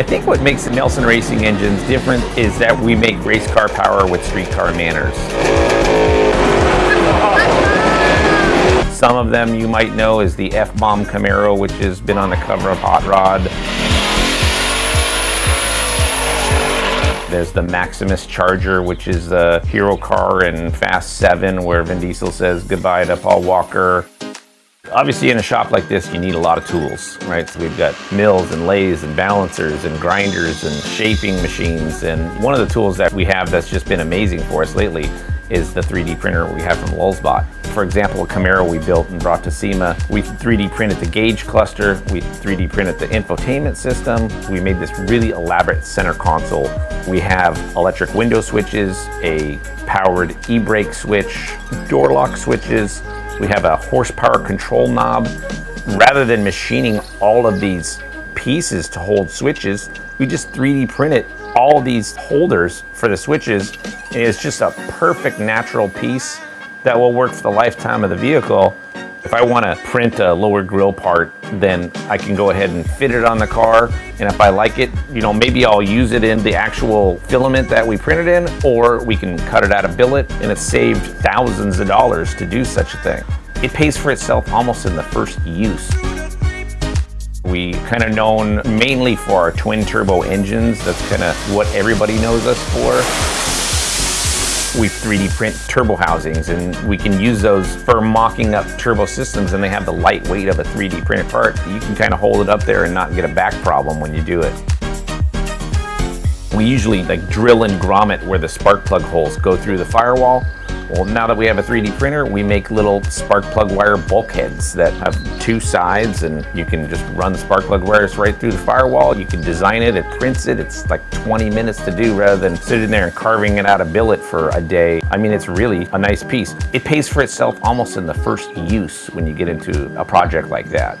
I think what makes Nelson Racing Engines different is that we make race car power with street car manners. Some of them you might know is the F-Bomb Camaro, which has been on the cover of Hot Rod. There's the Maximus Charger, which is the hero car in Fast 7, where Vin Diesel says goodbye to Paul Walker. Obviously in a shop like this, you need a lot of tools, right? So we've got mills and lathes and balancers and grinders and shaping machines. And one of the tools that we have that's just been amazing for us lately is the 3D printer we have from Lulzbot. For example, a Camaro we built and brought to SEMA, we 3D printed the gauge cluster, we 3D printed the infotainment system, we made this really elaborate center console. We have electric window switches, a powered e-brake switch, door lock switches, we have a horsepower control knob. Rather than machining all of these pieces to hold switches, we just 3D printed all these holders for the switches. And it's just a perfect natural piece that will work for the lifetime of the vehicle. If I want to print a lower grille part, then I can go ahead and fit it on the car. And if I like it, you know, maybe I'll use it in the actual filament that we printed in, or we can cut it out of billet and it's saved thousands of dollars to do such a thing. It pays for itself almost in the first use. We kind of known mainly for our twin turbo engines. That's kind of what everybody knows us for. We 3D print turbo housings and we can use those for mocking up turbo systems and they have the lightweight of a 3D printed part. You can kind of hold it up there and not get a back problem when you do it. We usually like drill and grommet where the spark plug holes go through the firewall well, now that we have a 3D printer, we make little spark plug wire bulkheads that have two sides and you can just run spark plug wires right through the firewall. You can design it, it prints it. It's like 20 minutes to do rather than sitting there and carving it out of billet for a day. I mean, it's really a nice piece. It pays for itself almost in the first use when you get into a project like that.